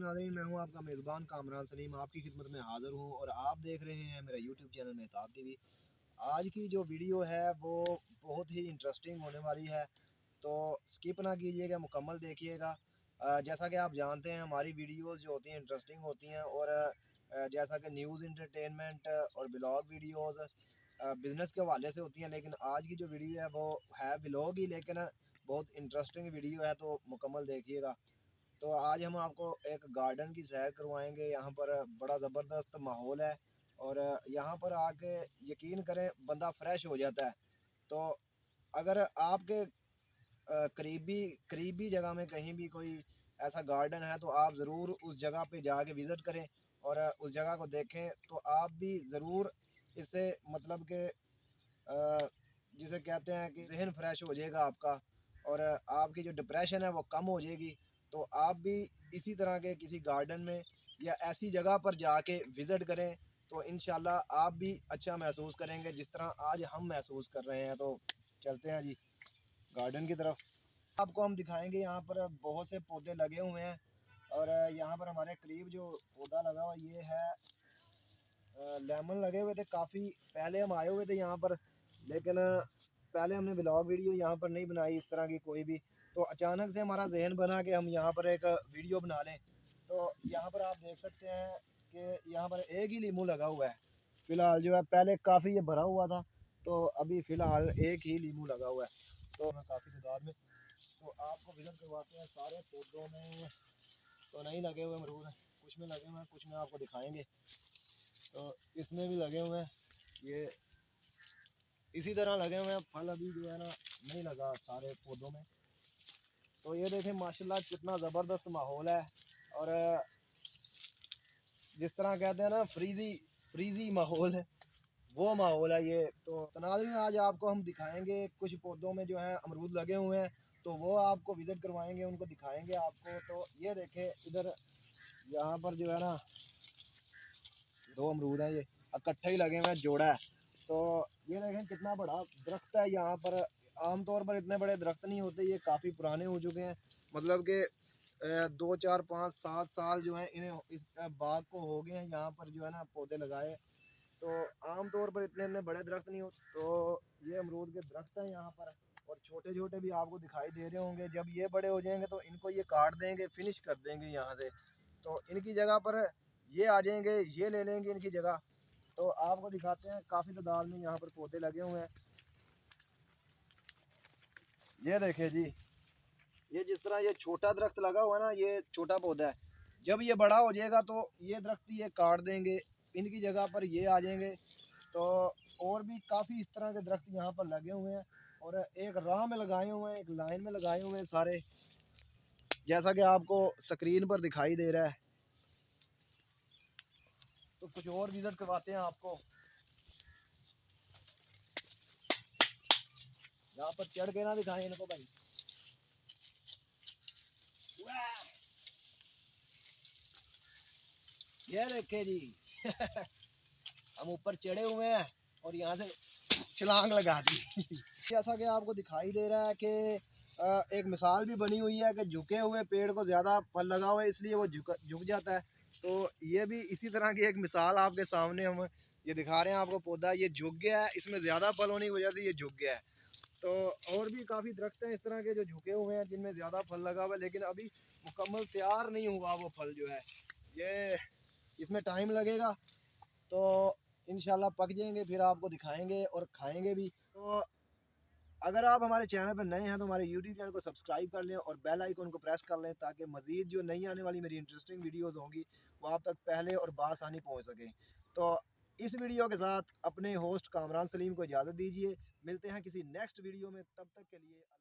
ناظرین، میں ہوں آپ کا میزبان کامران سلیم۔ آپ کی خدمت میں حاضر ہوں اور آپ دیکھ رہے ہیں میرا YouTube channel Mahtab T V. آج کی جو ویڈیو ہے وہ بہت ہی انٹرسٹنگ ہونے والی ہے، تو سکپ نہ کیجیے گا، مکمل دیکھیے گا۔ جیسا کہ آپ جانتے ہیں، ہماری ویڈیوز جو ہوتی ہیں انٹرسٹنگ ہوتی ہیں اور جیسا کہ نیوز انٹرٹینمنٹ اور بلاگ ویڈیوز بزنس کے حوالے سے ہوتی ہیں، لیکن آج کی جو ویڈیو ہے وہ ہے بلاگ ہی، لیکن بہت انٹرسٹنگ ویڈیو ہے، تو مکمل دیکھیے گا۔ تو آج ہم آپ کو ایک گارڈن کی سیر کروائیں گے۔ یہاں پر بڑا زبردست ماحول ہے اور یہاں پر آ کے یقین کریں بندہ فریش ہو جاتا ہے۔ تو اگر آپ کے قریبی قریبی جگہ میں کہیں بھی کوئی ایسا گارڈن ہے تو آپ ضرور اس جگہ پہ جا کے وزٹ کریں اور اس جگہ کو دیکھیں تو آپ بھی ضرور اس سے مطلب کہ جسے کہتے ہیں کہ ذہن فریش ہو جائے گا آپ کا اور آپ کی جو ڈپریشن ہے وہ کم ہو جائے گی۔ تو آپ بھی اسی طرح کے کسی گارڈن میں یا ایسی جگہ پر جا کے وزٹ کریں تو انشاءاللہ آپ بھی اچھا محسوس کریں گے جس طرح آج ہم محسوس کر رہے ہیں۔ تو چلتے ہیں جی گارڈن کی طرف۔ آپ کو ہم دکھائیں گے یہاں پر بہت سے پودے لگے ہوئے ہیں اور یہاں پر ہمارے قریب جو پودا لگا ہوا یہ ہے لیمن لگے ہوئے تھے۔ کافی پہلے ہم آئے ہوئے تھے یہاں پر، لیکن پہلے ہم نے بلاگ ویڈیو یہاں پر نہیں بنائی، اس طرح کی کوئی بھی تو اچانک سے ہمارا ذہن بنا کہ ہم یہاں پر ایک ویڈیو بنا لیں۔ تو یہاں پر آپ دیکھ سکتے ہیں کہ یہاں پر ایک ہی لیمو لگا ہوا ہے۔ فی الحال جو ہے، پہلے کافی یہ بھرا ہوا تھا۔ تو ابھی فی الحال ایک ہی لیمو لگا ہوا ہے۔ تو کافی تعداد میں تو آپ کو وزٹ کرواتے ہیں سارے پودوں میں۔ تو نہیں لگے ہوئے امرود کچھ میں لگے ہوئے ہیں، کچھ میں آپ کو دکھائیں گے۔ تو اس میں بھی لگے ہوئے ہیں۔ یہ اسی طرح لگے ہوئے ہیں۔ پھل ابھی جو ہے نا، نہیں لگا سارے پودوں میں۔ تو یہ دیکھیں، ماشاءاللہ کتنا زبردست ماحول ہے۔ اور، جس طرح کہتے ہیں نا، فریزی فریزی ماحول ہے۔ وہ ماحول ہے یہ۔ تو ناظرین آج آپ کو ہم دکھائیں گے۔ کچھ پودوں میں جو ہیں، امرود لگے ہوئے ہیں۔ تو وہ آپ کو وزٹ کروائیں گے، ان کو دکھائیں گے آپ کو۔ تو یہ دیکھیں، ادھر یہاں پر جو ہے نا، دو امرود ہیں یہ، اکٹھے ہی لگے ہوئے ہیں، جوڑا ہے۔ تو یہ دیکھیں کتنا بڑا درخت ہے یہاں پر۔ عام طور پر اتنے بڑے درخت نہیں ہوتے، یہ کافی پرانے ہو چکے ہیں۔ مطلب کہ دو، چار، پانچ، سات سال جو ہیں، انہیں اس باغ کو ہو گئے ہیں، یہاں پر جو ہے نا پودے لگائے۔ تو عام طور پر اتنے اتنے بڑے درخت نہیں ہوتے تو یہ امرود کے درخت ہیں یہاں پر۔ اور چھوٹے چھوٹے بھی آپ کو دکھائی دے رہے ہوں گے۔ جب یہ بڑے ہو جائیں گے تو ان کو یہ کاٹ دیں گے، فنش کر دیں گے یہاں سے۔ تو ان کی جگہ پر یہ آ جائیں گے، یہ لے لیں گے ان کی جگہ۔ تو آپ کو دکھاتے ہیں، کافی تعداد میں یہاں پر پودے لگے ہوئے ہیں۔ یہ دیکھیں جی یہ جس طرح یہ چھوٹا درخت لگا ہوا ہے نا، یہ چھوٹا پودا ہے۔ جب یہ بڑا ہو جائے گا تو یہ درخت یہ کاٹ دیں گے، ان کی جگہ پر یہ آ جائیں گے۔ تو اور بھی کافی اس طرح کے درخت یہاں پر لگے ہوئے ہیں اور ایک راہ میں لگائے ہوئے ہیں، ایک لائن میں لگائے ہوئے ہیں سارے۔ جیسا کہ آپ کو سکرین پر دکھائی دے رہا ہے۔ تو کچھ اور وزٹ کرواتے ہیں آپ کو۔ یہاں پر چڑھ کے نہ دکھائیں ان کو بھائی۔ یہ دیکھے جی۔ ہم اوپر چڑھے ہوئے ہیں اور یہاں سے چھلانگ لگا دی۔ جیسا کہ آپ کو دکھائی دے رہا ہے کہ ایک مثال بھی بنی ہوئی ہے کہ جھکے ہوئے پیڑ کو زیادہ پھل لگا ہوا ہے، اس لیے وہ جھک جاتا ہے۔ تو یہ بھی اسی طرح کی ایک مثال آپ کے سامنے ہم یہ دکھا رہے ہیں۔ آپ کو پودا یہ جھک گیا ہے، اس میں زیادہ پھل ہونے کی وجہ سے یہ جھک گیا ہے۔ تو اور بھی کافی درخت ہیں اس طرح کے جو جھکے ہوئے ہیں، جن میں زیادہ پھل لگا ہوا ہے، لیکن ابھی مکمل تیار نہیں ہوا وہ پھل جو ہے۔ یہ اس میں ٹائم لگے گا تو انشاءاللہ پک جائیں گے، پھر آپ کو دکھائیں گے اور کھائیں گے بھی۔ تو اگر آپ ہمارے چینل پر نئے ہیں تو ہمارے یوٹیوب چینل کو سبسکرائب کر لیں اور بیل آئیکن کو پریس کر لیں تاکہ مزید جو نئی آنے والی میری انٹرسٹنگ ویڈیوز ہوں گی، وہ آپ تک پہلے اور بآسانی پہنچ سکیں۔ تو اس ویڈیو کے ساتھ اپنے ہوسٹ کامران سلیم کو اجازت دیجیے ملتے ہیں کسی نیکسٹ ویڈیو میں. تب تک کے لیے اللہ